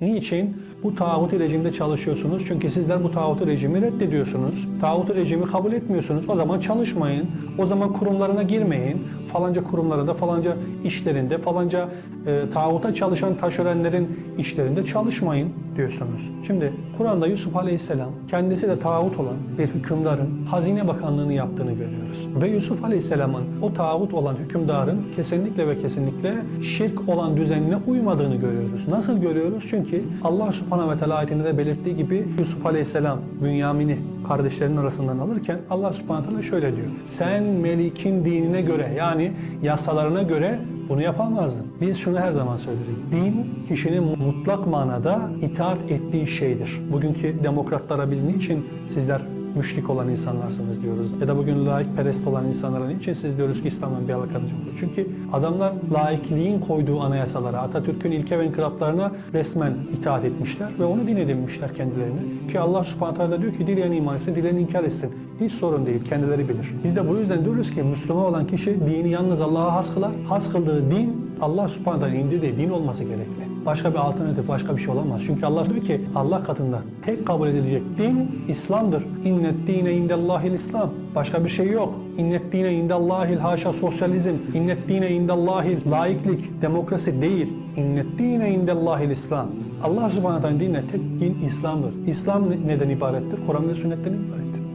Niçin? Bu tağutu rejimde çalışıyorsunuz. Çünkü sizler bu tağutu rejimi reddediyorsunuz. Tağutu rejimi kabul etmiyorsunuz. O zaman çalışmayın. O zaman kurumlarına girmeyin. Falanca kurumlarında, falanca işlerinde, falanca e, tağuta çalışan taşörenlerin işlerinde çalışmayın diyorsunuz. Şimdi Kur'an'da Yusuf Aleyhisselam kendisi de tağut olan bir hükümdarın Hazine Bakanlığını yaptığını görüyoruz. Ve Yusuf Aleyhisselam'ın o tağut olan hükümdarın kesinlikle ve kesinlikle şirk olan düzenine uymadığını görüyoruz. Nasıl görüyoruz? Çünkü Allah Subhanahu ve Teala ayetinde de belirttiği gibi Yusuf Aleyhisselam Bünyamin'i kardeşlerinin arasından alırken Allah Subhanahu ve Teala şöyle diyor. Sen Melik'in dinine göre yani yasalarına göre bunu yapamazdın. Biz şunu her zaman söyleriz. Din kişinin mutlak manada itaat ettiği şeydir. Bugünkü demokratlara biz niçin sizler müşrik olan insanlarsınız diyoruz. Ya da bugün laikperest olan insanlara niçin siz diyoruz ki İslam'dan bir alakadacı olur? Çünkü adamlar laikliğin koyduğu anayasalara, Atatürk'ün ilke ve inkılaplarına resmen itaat etmişler ve onu din edinmişler kendilerini. Ki Allah subhanahu teala diyor ki dileyen iman etsin, dileyen inkar etsin. Hiç sorun değil, kendileri bilir. Biz de bu yüzden diyoruz ki Müslüman olan kişi dini yalnız Allah'a has kılar. Has kıldığı din Allah subhanahu indirdiği din olması gerekli. Başka bir alternatif, başka bir şey olamaz. Çünkü Allah diyor ki Allah katında tek kabul edilecek din İslam'dır. İnnet dine indellahil İslam. Başka bir şey yok. İnnet dine indellahil haşa sosyalizm. İnnet dine indellahil laiklik, demokrasi değil. İnnet dine indellahil İslam. Allah subhanahu teala dinle tek din İslam'dır. İslam neden ibarettir? Kur'an ve sünnetten.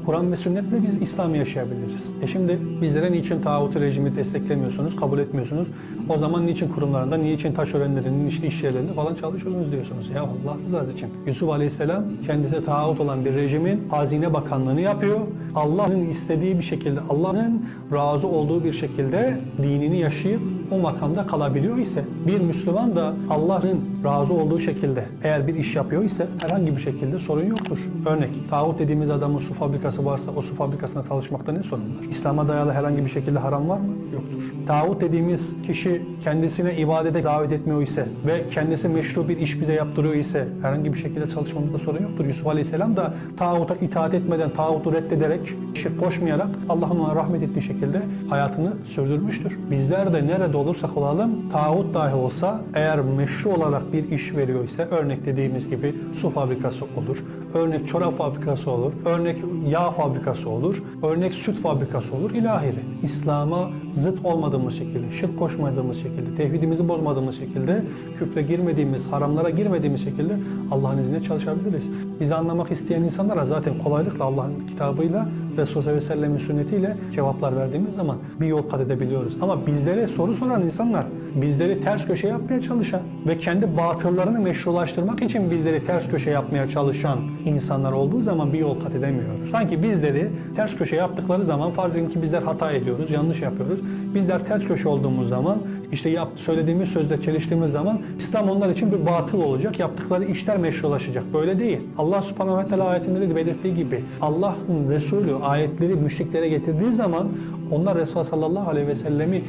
Kur'an ve sünnetle biz İslam'ı yaşayabiliriz. E şimdi bizlere niçin tağut rejimi desteklemiyorsunuz, kabul etmiyorsunuz? O zaman niçin kurumlarında, niçin taşörenlerinin işte iş yerlerinde falan çalışıyorsunuz diyorsunuz. Ya Allah rızası için. Yusuf Aleyhisselam kendisi tağut olan bir rejimin hazine bakanlığını yapıyor. Allah'ın istediği bir şekilde, Allah'ın razı olduğu bir şekilde dinini yaşayıp o makamda kalabiliyor ise bir Müslüman da Allah'ın razı olduğu şekilde eğer bir iş yapıyor ise herhangi bir şekilde sorun yoktur. Örnek, tağut dediğimiz adamın su fabrikası varsa o su fabrikasında çalışmakta ne sorun var? İslam'a dayalı herhangi bir şekilde haram var mı? Yoktur. Tağut dediğimiz kişi kendisine ibadete davet etmiyor ise ve kendisi meşru bir iş bize yaptırıyor ise herhangi bir şekilde çalışmamızda sorun yoktur. Yusuf Aleyhisselam da tağuta itaat etmeden, tağutu reddederek, şirk koşmayarak Allah'ın ona rahmet ettiği şekilde hayatını sürdürmüştür. Bizler de nerede olursak olalım, tağut dahi olsa eğer meşru olarak bir iş veriyor ise örnek dediğimiz gibi su fabrikası olur, örnek çorap fabrikası olur, örnek yağ fabrikası olur, örnek süt fabrikası olur, ilahiri. İslam'a zıt olmadığımız şekilde, şirk koşmadığımız şekilde, tevhidimizi bozmadığımız şekilde, küfre girmediğimiz, haramlara girmediğimiz şekilde Allah'ın izniyle çalışabiliriz. Bizi anlamak isteyen insanlara zaten kolaylıkla Allah'ın kitabıyla, Resulullah sallallahu aleyhi ve sellem'in sünnetiyle cevaplar verdiğimiz zaman bir yol kat edebiliyoruz. Ama bizlere soru soran insanlar, bizleri ters köşe yapmaya çalışan ve kendi batıllarını meşrulaştırmak için bizleri ters köşe yapmaya çalışan insanlar olduğu zaman bir yol kat edemiyoruz. Sanki bizleri ters köşe yaptıkları zaman farz edin ki bizler hata ediyoruz, yanlış yapıyoruz. Bizler ters köşe olduğumuz zaman işte yap, söylediğimiz sözde çeliştiğimiz zaman İslam onlar için bir batıl olacak. Yaptıkları işler meşrulaşacak. Böyle değil. Allah subhanahu ve teala ayetinde de belirttiği gibi Allah'ın Resulü ayetleri müşriklere getirdiği zaman onlar Resulullah sallallahu aleyhi ve sellemi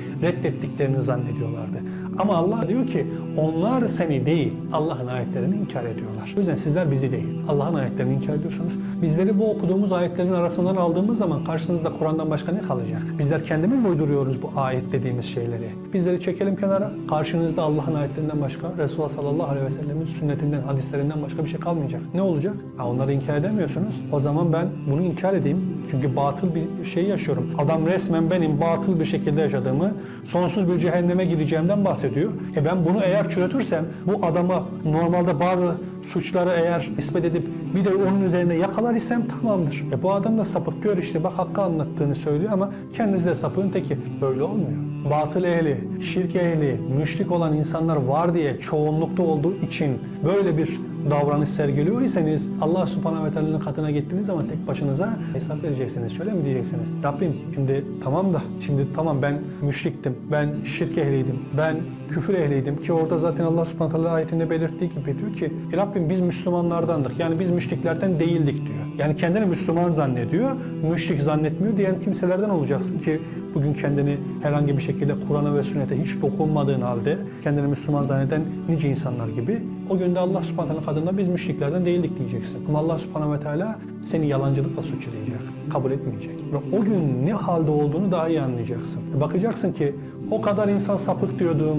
reddettiklerini zannediyorlardı. Ama Allah diyor ki onlar seni değil Allah'ın ayetlerini inkar ediyorlar. O yüzden sizler bizi değil Allah'ın ayetlerini inkar ediyorsunuz. Bizleri bu okuduğumuz ayetlerin arasından aldığımız zaman karşınızda Kur'an'dan başka ne kalacak? Bizler kendimiz mi uyduruyoruz bu ayet dediğimiz şeyleri? Bizleri çekelim kenara. Karşınızda Allah'ın ayetlerinden başka Resulullah sallallahu aleyhi ve sellemin sünnetinden, hadislerinden başka bir şey kalmayacak. Ne olacak? Ha, onları inkar edemiyorsunuz. O zaman ben bunu inkar edeyim. Çünkü batıl bir şey yaşıyorum. Adam resmen benim batıl bir şekilde yaşadığımı, sonsuz bir cehenneme gireceğimden bahsediyor. E ben bunu eğer çürütürsem, bu adama normalde bazı suçları eğer nispet edip bir de onun üzerinde yakalar isem tamamdır. E bu adam da sapık gör bak hakkı anlattığını söylüyor ama kendisi de sapığın teki. Böyle olmuyor. Batıl ehli, şirk ehli, müşrik olan insanlar var diye çoğunlukta olduğu için böyle bir davranış sergiliyor iseniz Allah subhanahu ve teala'nın katına gittiğiniz zaman tek başınıza hesap vereceksiniz. Şöyle mi diyeceksiniz? Rabbim şimdi tamam da şimdi tamam ben müşriktim, ben şirk ehliydim, ben küfür ehliydim ki orada zaten Allah subhanahu ve teala ayetinde belirttiği gibi diyor ki e Rabbim biz Müslümanlardandık. Yani biz müşriklerden değildik diyor. Yani kendini Müslüman zannediyor, müşrik zannetmiyor diyen kimselerden olacaksın ki bugün kendini herhangi bir şekilde Kur'an'a ve sünnete hiç dokunmadığın halde kendini Müslüman zanneden nice insanlar gibi o günde Allah subhanahu kadına biz müşriklerden değildik diyeceksin. Ama Allah subhanahu ve teala seni yalancılıkla suçlayacak, kabul etmeyecek. Ve o gün ne halde olduğunu daha iyi anlayacaksın. Bakacaksın ki o kadar insan sapık diyordum,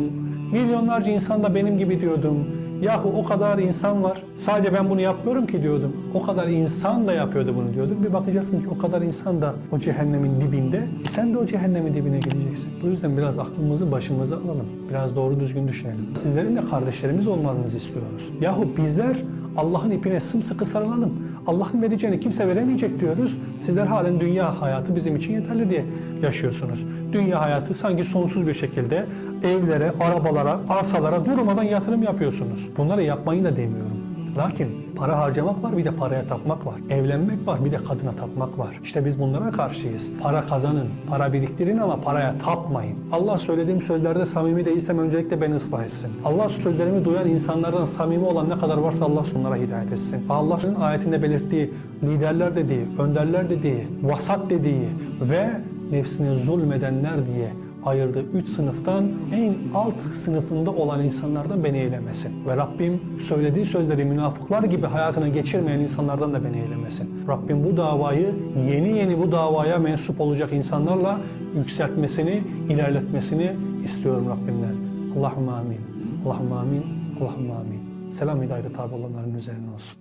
milyonlarca insan da benim gibi diyordum, Yahu o kadar insan var. Sadece ben bunu yapmıyorum ki diyordum. O kadar insan da yapıyordu bunu diyordum. Bir bakacaksın ki o kadar insan da o cehennemin dibinde. E sen de o cehennemin dibine gideceksin. Bu yüzden biraz aklımızı başımıza alalım. Biraz doğru düzgün düşünelim. Sizlerin de kardeşlerimiz olmanızı istiyoruz. Yahu bizler Allah'ın ipine sımsıkı sarılalım. Allah'ın vereceğini kimse veremeyecek diyoruz. Sizler halen dünya hayatı bizim için yeterli diye yaşıyorsunuz. Dünya hayatı sanki sonsuz bir şekilde evlere, arabalara, arsalara durmadan yatırım yapıyorsunuz. Bunları yapmayın da demiyorum. Lakin para harcamak var bir de paraya tapmak var. Evlenmek var bir de kadına tapmak var. İşte biz bunlara karşıyız. Para kazanın, para biriktirin ama paraya tapmayın. Allah söylediğim sözlerde samimi değilsem öncelikle beni ıslah etsin. Allah sözlerimi duyan insanlardan samimi olan ne kadar varsa Allah onlara hidayet etsin. Allah'ın ayetinde belirttiği liderler dediği, önderler dediği, vasat dediği ve nefsine zulmedenler diye ayırdığı üç sınıftan en alt sınıfında olan insanlardan beni eylemesin. Ve Rabbim söylediği sözleri münafıklar gibi hayatına geçirmeyen insanlardan da beni eylemesin. Rabbim bu davayı yeni yeni bu davaya mensup olacak insanlarla yükseltmesini, ilerletmesini istiyorum Rabbimden. Allahümme amin. Allahümme amin. Allahümme amin. Selam hidayete tabi olanların üzerine olsun.